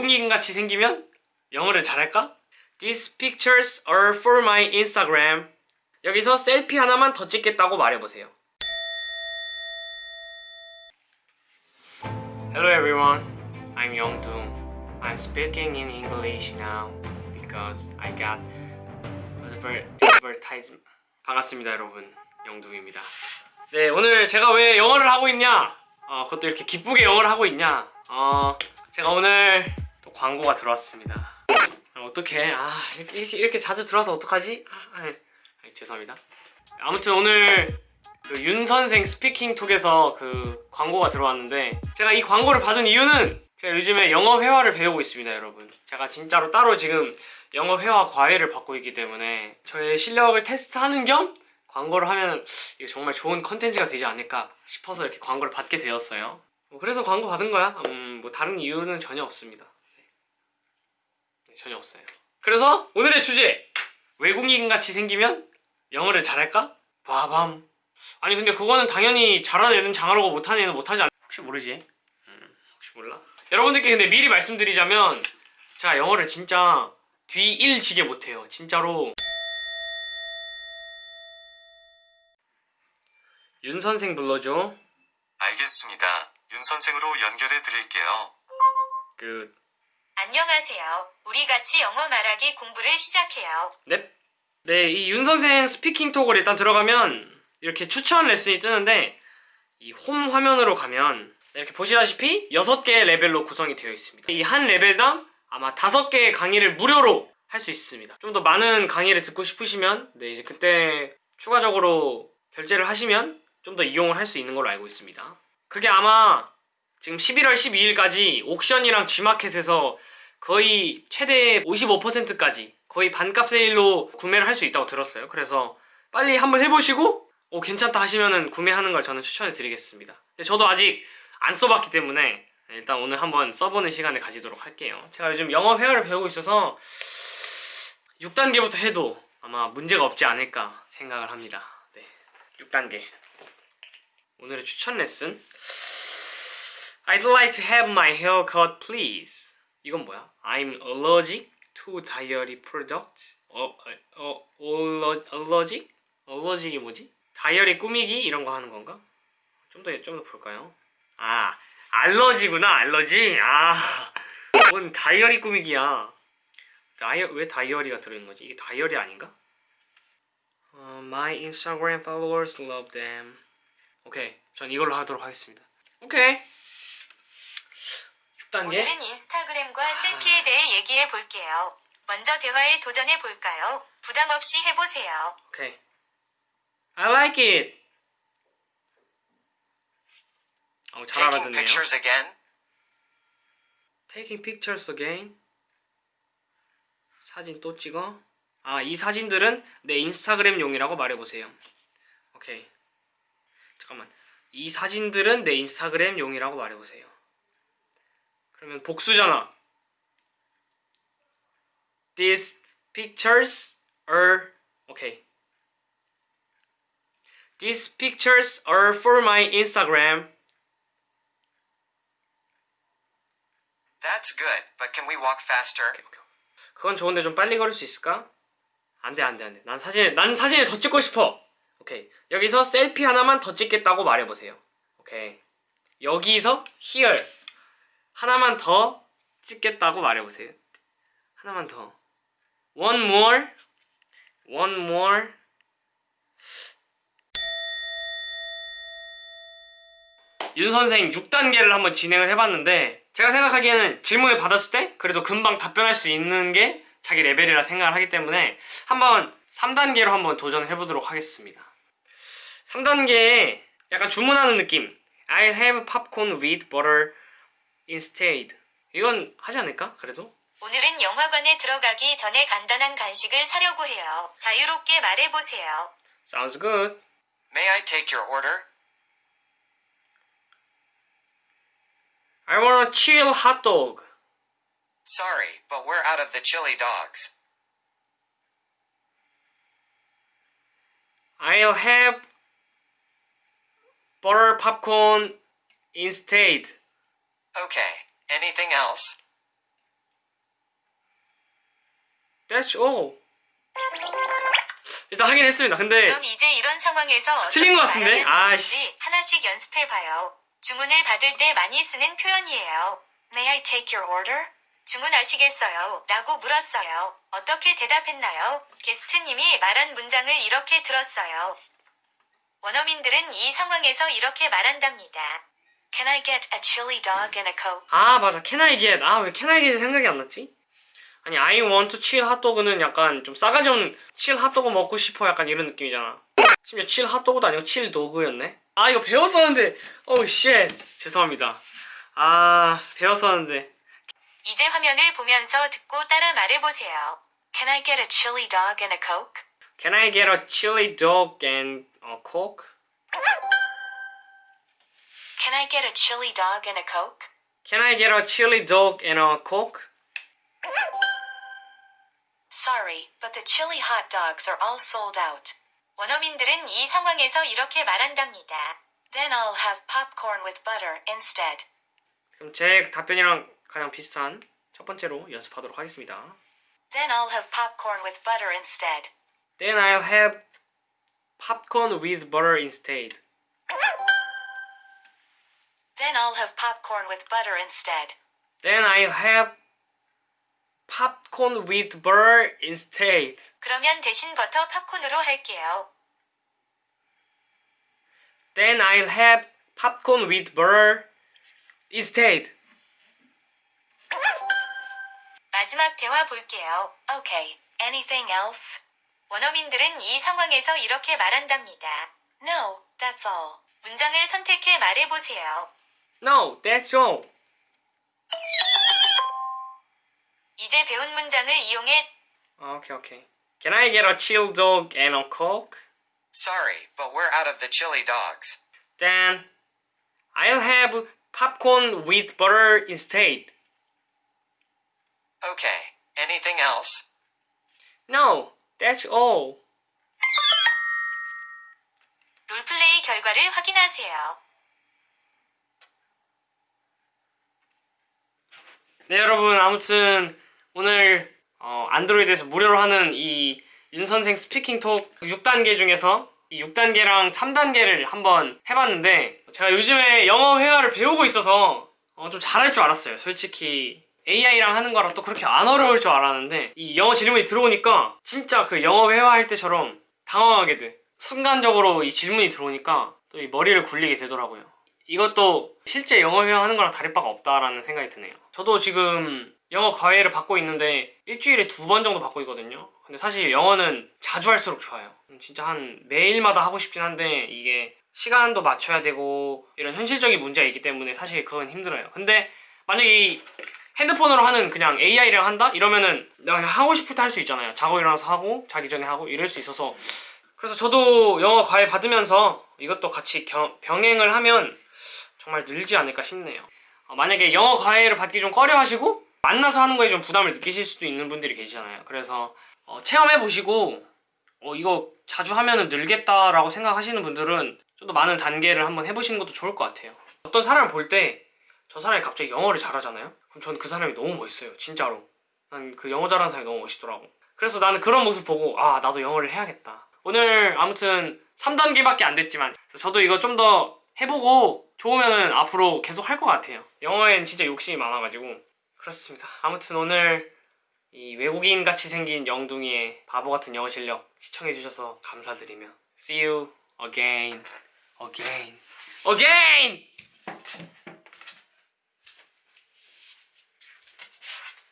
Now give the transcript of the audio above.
외국인 같이 생기면 영어를 잘할까? These pictures are for my Instagram. 여기서 셀피 하나만 더 찍겠다고 말해보세요. Hello everyone. I'm Youngdoong. I'm speaking in English now because I got adver- advertisement. 반갑습니다 여러분. 영둥입니다. 네 오늘 제가 왜 영어를 하고 있냐? 어, 그것도 이렇게 기쁘게 영어를 하고 있냐? 어, 제가 오늘 또 광고가 들어왔습니다. 아, 어떡해? 아 이렇게, 이렇게, 자주 들어와서 어떡하지? 아, 아, 아, 죄송합니다. 아무튼 오늘 그 윤 선생 스피킹 톡에서 그 광고가 들어왔는데 제가 이 광고를 받은 이유는 제가 요즘에 영어 회화를 배우고 있습니다, 여러분. 제가 진짜로 따로 지금 영어 회화 과외를 받고 있기 때문에 저의 실력을 테스트하는 겸 광고를 하면 이게 정말 좋은 컨텐츠가 되지 않을까 싶어서 이렇게 광고를 받게 되었어요. 뭐 그래서 광고 받은 거야. 음, 뭐 다른 이유는 전혀 없습니다. 네, 전혀 없어요. 그래서 오늘의 주제 외국인 같이 생기면 영어를 잘할까? 바밤. 아니 근데 그거는 당연히 잘하는 애는 잘하고 못하는 애는 못하지 않. 혹시 모르지? 음, 혹시 몰라? 여러분들께 근데 미리 말씀드리자면 제가 영어를 진짜 뒤지게 못해요. 진짜로. 윤 선생 불러줘. 알겠습니다. 윤 선생으로 연결해 드릴게요. 그 안녕하세요. 우리 같이 영어 말하기 공부를 시작해요. 넵. 네, 이 윤 선생 스피킹 톡을 일단 들어가면 이렇게 추천 레슨이 뜨는데 이 홈 화면으로 가면 이렇게 보시다시피 6개의 레벨로 구성이 되어 있습니다. 이 한 레벨당 아마 5개의 강의를 무료로 할 수 있습니다. 좀 더 많은 강의를 듣고 싶으시면 네, 이제 그때 추가적으로 결제를 하시면 좀 더 이용을 할 수 있는 걸로 알고 있습니다. 그게 아마 지금 11월 12일까지 옥션이랑 G마켓에서 거의 최대 55%까지 거의 반값 세일로 구매를 할 수 있다고 들었어요. 그래서 빨리 한번 해보시고 오 괜찮다 하시면은 구매하는 걸 저는 추천해 드리겠습니다. 저도 아직 안 써봤기 때문에 일단 오늘 한번 써보는 시간을 가지도록 할게요. 제가 요즘 영어 회화를 배우고 있어서 6단계부터 해도 아마 문제가 없지 않을까 생각을 합니다. 네, 6단계. 오늘의 추천 레슨 I'd like to have my hair cut please 이건 뭐야? I'm allergic to dairy product 어, 어, 어, allergic? allergic이 뭐지? 다이어리 꾸미기 이런 거 하는 건가? 좀 더 좀 더 볼까요? 아 알러지구나 알러지 아 뭔 다이어리 꾸미기야 다이어 왜 다이어리가 들어있는 거지? 이게 다이어리 아닌가? 어, my Instagram followers love them 오케이 전 이걸로 하도록 하겠습니다 오케이 6 단계 오늘은 인스타그램과 셀피에 대해 얘기해 볼게요. 먼저 대화에 도전해 볼까요? 부담 없이 해보세요. 오케이. I like it. 어, 잘 Taking 알아듣네요. pictures again? Taking pictures again. 사진 또 찍어? 아 이 사진들은 내 인스타그램용이라고 말해보세요. 오케이. 잠깐만. 이 사진들은 내 인스타그램용이라고 말해보세요 그러면 복수잖아 These pictures are 오케이 These pictures are for my Instagram That's good, but can we walk faster? 오케이, 오케이. 그건 좋은데 좀 빨리 걸을 수 있을까? 안돼 안돼 안돼 난 사진 난 사진을 더 찍고 싶어 오케이 여기서 셀피 하나만 더 찍겠다고 말해보세요 오케이 여기서 here 하나만 더 찍겠다고 말해보세요. 하나만 더. One more. One more. 윤 선생 6단계를 한번 진행을 해봤는데 제가 생각하기에는 질문을 받았을 때 그래도 금방 답변할 수 있는 게 자기 레벨이라 생각을 하기 때문에 한번 3단계로 한번 도전해 보도록 하겠습니다. 3단계에 약간 주문하는 느낌. I have popcorn with butter instead 이건 하지 않을까? 그래도? 오늘은 영화관에 들어가기 전에 간단한 간식을 사려고 해요. 자유롭게 말해보세요. Sounds good May I take your order? I want a chill hot dog Sorry, but we're out of the chili dogs. I'll have butter popcorn instead Okay, anything else? That's all. 일단 하긴 했습니다. 근데 그럼 이제 이런 상황에서 틀린 것 같은데? 아이씨. 하나씩 연습해 봐요. 주문을 받을 때 많이 쓰는 표현이에요. May I take your order? 주문하시겠어요? 라고 물었어요. 어떻게 대답했나요? 게스트님이 말한 문장을 이렇게 들었어요. 원어민들은 이 상황에서 이렇게 말한답니다. Can I get a chili dog and a coke? 아 맞아 Can I get 아 왜 Can I get이 생각이 안 났지? 아니 I want a chili 핫도그는 약간 좀 싸가지 없는 chili 핫도그 먹고 싶어 약간 이런 느낌이잖아 심지어 chili 핫도그도 아니고 chili dog였네 아 이거 배웠었는데 어우 shit 죄송합니다 아 배웠었는데 이제 화면을 보면서 듣고 따라 말해보세요. Can I get a chili dog and a coke? Can I get a chili dog and a coke? Can I get a chili dog and a coke? Can I get a chili dog and a coke? Sorry, but the chili hot dogs are all sold out. 원어민들은 이 상황에서 이렇게 말한답니다. Then I'll have popcorn with butter instead. 그럼 제 답변이랑 가장 비슷한 첫 번째로 연습하도록 하겠습니다 Then I'll have popcorn with butter instead. Then I'll have popcorn with butter instead Then I'll have popcorn with butter instead. Then I'll have popcorn with butter instead. 그러면 대신 버터 팝콘으로 할게요. Then I'll have popcorn with butter instead. 마지막 대화 볼게요. Okay. Anything else? 원어민들은 이 상황에서 이렇게 말한답니다. No, that's all. 문장을 선택해 말해보세요. No, that's all. 이제 배운 문장을 이용해 Okay, okay. Can I get a chill dog and a coke? Sorry, but we're out of the chili dogs. Then I'll have popcorn with butter instead. Okay. Anything else? No, that's all. 롤플레이 결과를 확인하세요. 네 여러분 아무튼 오늘 어, 안드로이드에서 무료로 하는 이 윤선생 스피킹톡 6단계 중에서 이 6단계랑 3단계를 한번 해봤는데 제가 요즘에 영어 회화를 배우고 있어서 어, 좀 잘할 줄 알았어요. 솔직히 AI랑 하는 거랑 또 그렇게 안 어려울 줄 알았는데 이 영어 질문이 들어오니까 진짜 그 영어 회화할 때처럼 당황하게 돼. 순간적으로 이 질문이 들어오니까 또 이 머리를 굴리게 되더라고요 이것도 실제 영어 회화 하는 거랑 다를 바가 없다라는 생각이 드네요. 저도 지금 영어 과외를 받고 있는데 일주일에 두 번 정도 받고 있거든요. 근데 사실 영어는 자주 할수록 좋아요. 진짜 한 매일마다 하고 싶긴 한데 이게 시간도 맞춰야 되고 이런 현실적인 문제가 있기 때문에 사실 그건 힘들어요. 근데 만약에 이 핸드폰으로 하는 그냥 AI랑 한다? 이러면은 내가 그냥 하고 싶을 때 할 수 있잖아요. 자고 일어나서 하고 자기 전에 하고 이럴 수 있어서 그래서 저도 영어 과외 받으면서 이것도 같이 겨- 병행을 하면 정말 늘지 않을까 싶네요. 어, 만약에 영어 과외를 받기 좀 꺼려 하시고 만나서 하는 거에 좀 부담을 느끼실 수도 있는 분들이 계시잖아요. 그래서 어, 체험해 보시고 어, 이거 자주 하면은 늘겠다라고 생각하시는 분들은 좀 더 많은 단계를 한번 해보시는 것도 좋을 것 같아요. 어떤 사람을 볼 때 저 사람이 갑자기 영어를 잘하잖아요. 그럼 저는 그 사람이 너무 멋있어요. 진짜로. 난 그 영어 잘하는 사람이 너무 멋있더라고. 그래서 나는 그런 모습 보고 아 나도 영어를 해야겠다. 오늘 아무튼 3단계밖에 안 됐지만 저도 이거 좀 더 해보고 좋으면은 앞으로 계속 할 것 같아요. 영어엔 진짜 욕심이 많아가지고 그렇습니다. 아무튼 오늘 이 외국인 같이 생긴 영둥이의 바보 같은 영어 실력 시청해주셔서 감사드리며 See you again, again, again.